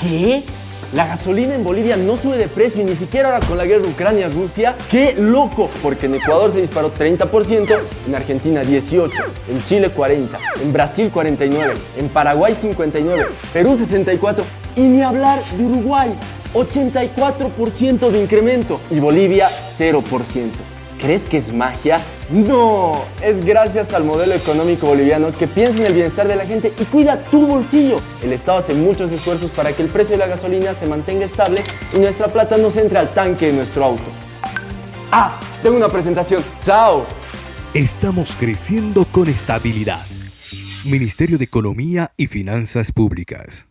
¿Qué? La gasolina en Bolivia no sube de precio y ni siquiera ahora con la guerra Ucrania-Rusia. ¡Qué loco! Porque en Ecuador se disparó 30%, en Argentina 18%, en Chile 40%, en Brasil 49%, en Paraguay 59%, Perú 64% y ni hablar de Uruguay, 84% de incremento y Bolivia 0%. ¿Crees que es magia? No, es gracias al modelo económico boliviano que piensa en el bienestar de la gente y cuida tu bolsillo. El Estado hace muchos esfuerzos para que el precio de la gasolina se mantenga estable y nuestra plata no se entre al tanque de nuestro auto. Ah, tengo una presentación. ¡Chao! Estamos creciendo con estabilidad. Ministerio de Economía y Finanzas Públicas.